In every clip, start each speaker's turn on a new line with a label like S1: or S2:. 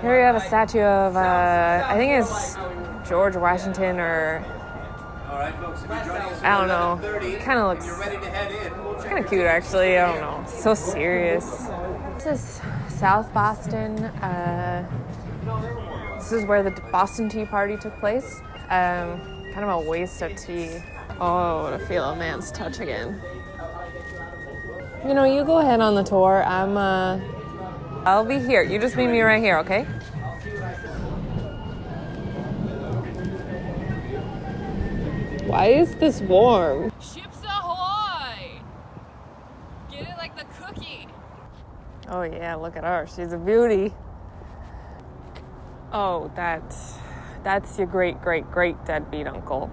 S1: Here we have a statue of, uh, I think it's George Washington or I don't know. Kind of looks.
S2: We'll
S1: kind of cute actually. I don't know. So serious. This is South Boston. Uh, this is where the Boston Tea Party took place. Um, kind of a waste of tea. Oh, to feel a man's touch again. You know, you go ahead on the tour. I'm. Uh, I'll be here. You just meet me right here, okay? Why is this warm?
S3: Chips ahoy! Get it like the cookie.
S1: Oh yeah, look at her. She's a beauty. Oh, that's that's your great great great deadbeat uncle.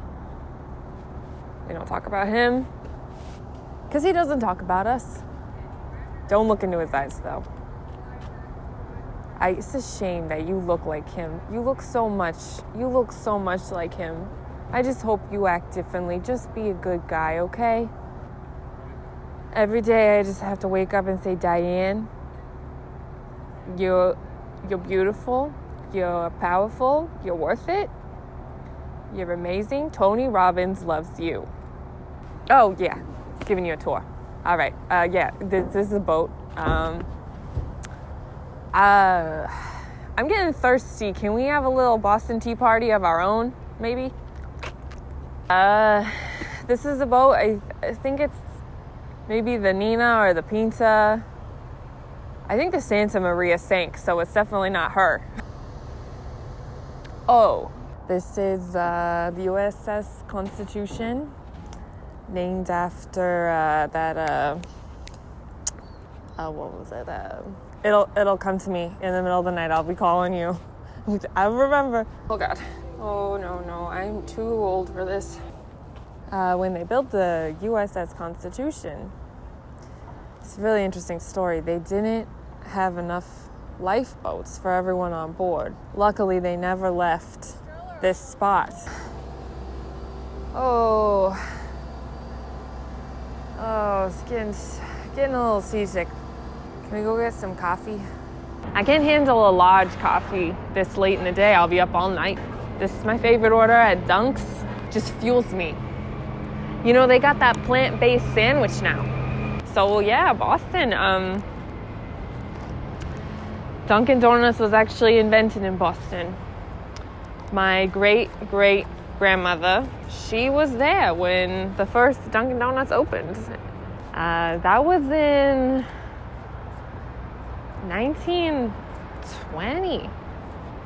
S1: We don't talk about him because he doesn't talk about us. Don't look into his eyes though. I, it's a shame that you look like him. You look so much. You look so much like him. I just hope you act differently. Just be a good guy, okay? Every day I just have to wake up and say, Diane, you're you're beautiful, you're powerful, you're worth it, you're amazing. Tony Robbins loves you. Oh yeah, giving you a tour. All right, uh, yeah, this, this is a boat. Um, uh, I'm getting thirsty. Can we have a little Boston Tea Party of our own, maybe? Uh, this is a boat. I, I think it's maybe the Nina or the Pinta. I think the Santa Maria sank, so it's definitely not her. Oh, this is uh, the USS Constitution, named after uh, that. Uh, uh, what was it? It'll it'll come to me in the middle of the night. I'll be calling you. I remember. Oh God. Oh no no, I'm too old for this. Uh, when they built the USS Constitution, it's a really interesting story. They didn't have enough lifeboats for everyone on board. Luckily, they never left this spot. Oh, oh, it's getting, getting a little seasick. Can we go get some coffee? I can't handle a large coffee this late in the day. I'll be up all night. This is my favorite order at Dunk's. Just fuels me. You know, they got that plant-based sandwich now. So yeah, Boston. Um, Dunkin' Donuts was actually invented in Boston. My great great grandmother, she was there when the first Dunkin' Donuts opened. Uh, that was in 1920,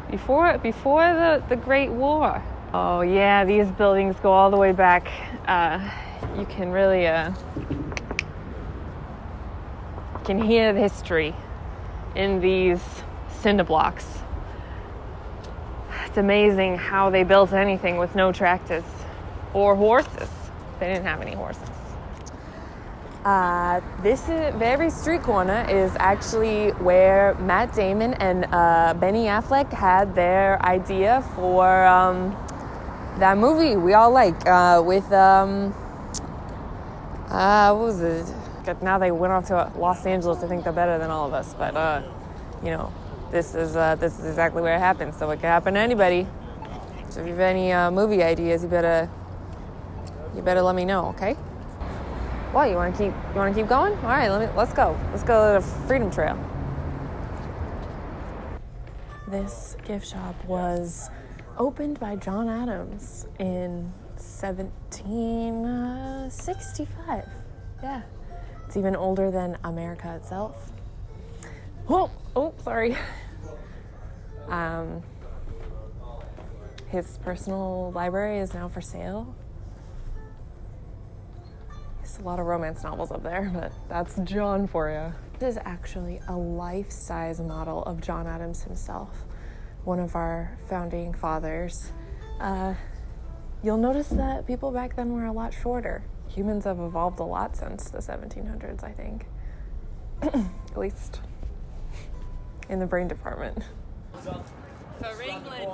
S1: before before the, the Great War. Oh yeah, these buildings go all the way back. Uh, you can really uh, can hear the history in these cinder blocks. It's amazing how they built anything with no tractors or horses. They didn't have any horses. Uh, this is very street corner is actually where Matt Damon and uh, Benny Affleck had their idea for um, that movie we all like uh, with um, uh, what was it? Now they went off to Los Angeles. I think they're better than all of us, but uh, you know, this is uh, this is exactly where it happened. So it could happen to anybody. So if you have any movie ideas, you better you better let me know, okay? What you want to keep you want to keep going? All right, let me let's go. Let's go to the Freedom Trail. This gift shop was opened by John Adams in 1765. Yeah, it's even older than America itself. Oh, oh, sorry. Um, his personal library is now for sale. There's a lot of romance novels up there, but that's John for you. This is actually a life size model of John Adams himself, one of our founding fathers. Uh, you'll notice that people back then were a lot shorter. Humans have evolved a lot since the 1700s, I think. At least in the brain department.
S3: For England.